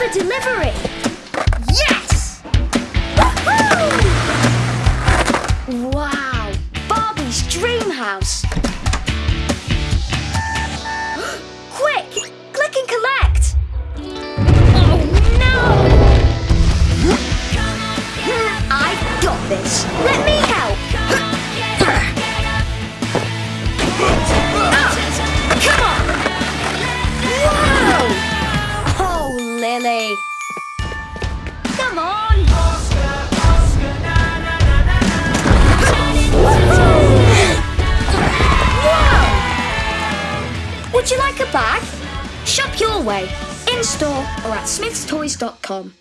Another delivery! Yes! Woohoo! Wow! Barbie's dream house! Quick! Click and collect! Oh no! I've got this. Let me Come on! Would you like a bag? Shop your way, in store or at smythstoys.com.